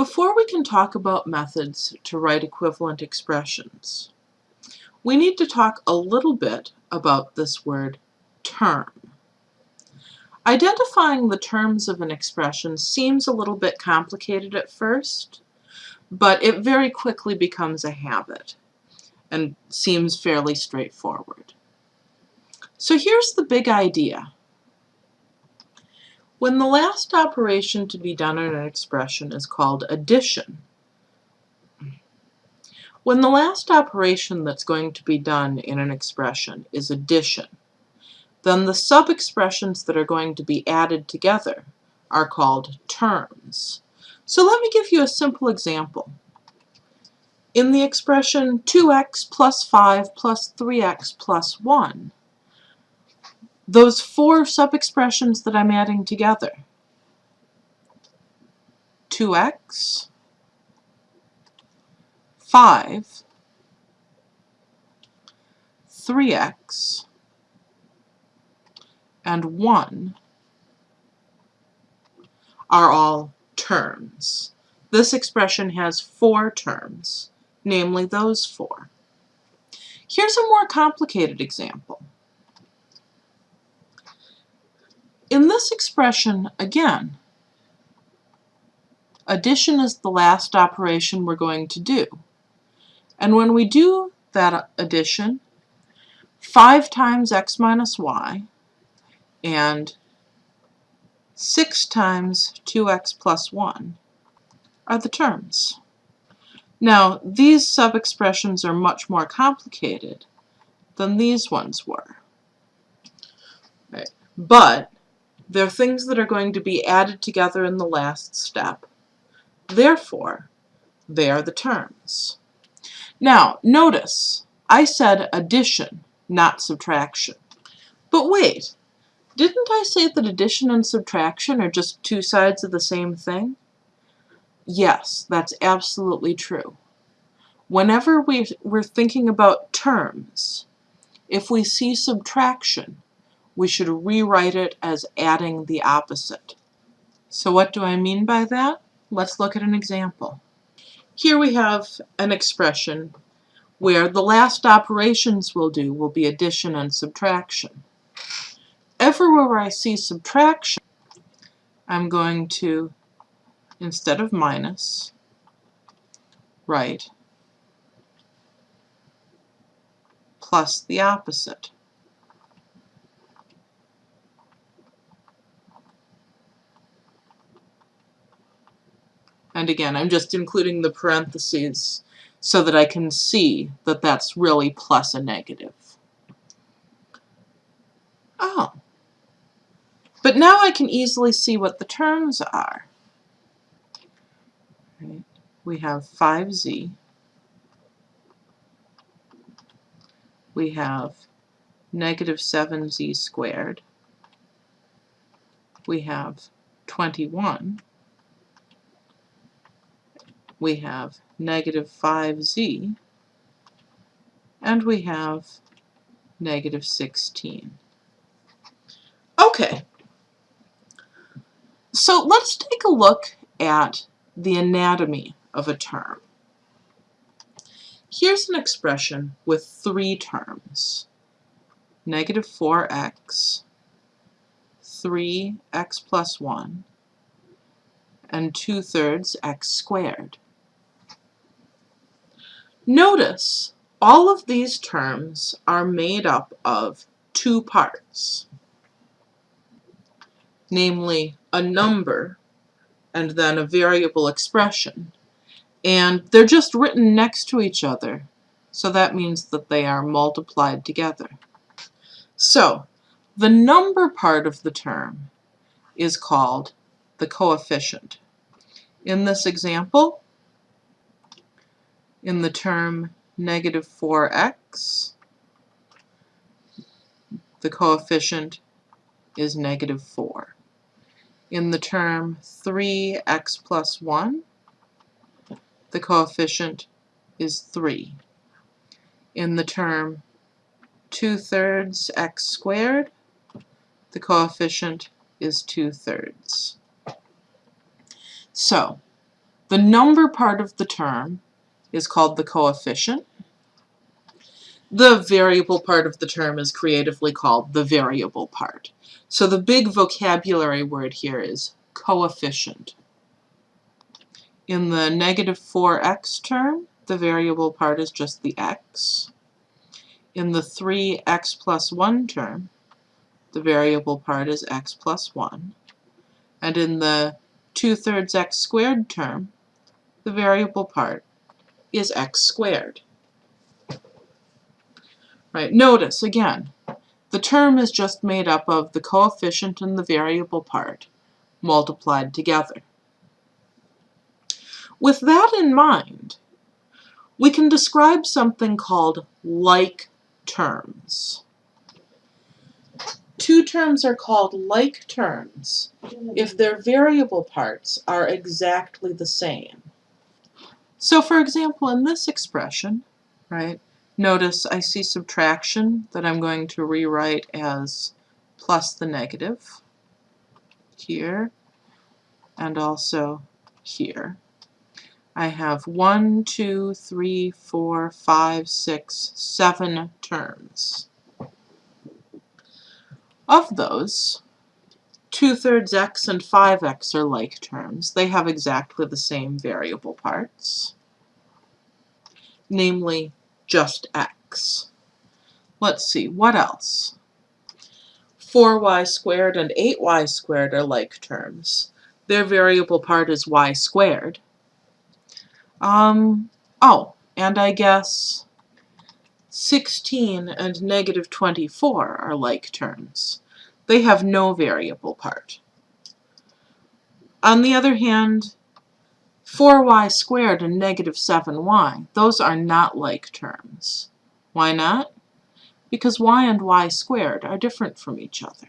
Before we can talk about methods to write equivalent expressions, we need to talk a little bit about this word term. Identifying the terms of an expression seems a little bit complicated at first, but it very quickly becomes a habit and seems fairly straightforward. So here's the big idea. When the last operation to be done in an expression is called addition, when the last operation that's going to be done in an expression is addition, then the sub-expressions that are going to be added together are called terms. So let me give you a simple example. In the expression 2x plus 5 plus 3x plus 1, those four sub-expressions that I'm adding together, 2x, 5, 3x, and 1 are all terms. This expression has four terms, namely those four. Here's a more complicated example. In this expression, again, addition is the last operation we're going to do. And when we do that addition, 5 times x minus y and 6 times 2x plus 1 are the terms. Now, these sub-expressions are much more complicated than these ones were. Right. But they're things that are going to be added together in the last step. Therefore, they are the terms. Now, notice, I said addition, not subtraction. But wait, didn't I say that addition and subtraction are just two sides of the same thing? Yes, that's absolutely true. Whenever we, we're thinking about terms, if we see subtraction, we should rewrite it as adding the opposite. So what do I mean by that? Let's look at an example. Here we have an expression where the last operations we'll do will be addition and subtraction. Everywhere I see subtraction, I'm going to, instead of minus, write plus the opposite. And again, I'm just including the parentheses so that I can see that that's really plus a negative. Oh. But now I can easily see what the terms are. Right. We have 5z. We have negative 7z squared. We have 21 we have negative 5z, and we have negative 16. Okay, so let's take a look at the anatomy of a term. Here's an expression with three terms. Negative 4x, 3x plus 1, and 2 thirds x squared. Notice all of these terms are made up of two parts, namely a number and then a variable expression. And they're just written next to each other, so that means that they are multiplied together. So, the number part of the term is called the coefficient. In this example, in the term negative 4x, the coefficient is negative 4. In the term 3x plus 1, the coefficient is 3. In the term 2 thirds x squared, the coefficient is 2 thirds. So, The number part of the term is called the coefficient. The variable part of the term is creatively called the variable part. So the big vocabulary word here is coefficient. In the negative 4x term, the variable part is just the x. In the 3x plus 1 term, the variable part is x plus 1. And in the 2 thirds x squared term, the variable part is x squared. Right, notice again, the term is just made up of the coefficient and the variable part multiplied together. With that in mind, we can describe something called like terms. Two terms are called like terms if their variable parts are exactly the same. So for example, in this expression, right, notice I see subtraction that I'm going to rewrite as plus the negative here and also here. I have one, two, three, four, five, six, seven terms. Of those, 2 thirds x and 5x are like terms. They have exactly the same variable parts, namely just x. Let's see, what else? 4y squared and 8y squared are like terms. Their variable part is y squared. Um, oh, and I guess 16 and negative 24 are like terms. They have no variable part. On the other hand, 4y squared and negative 7y, those are not like terms. Why not? Because y and y squared are different from each other.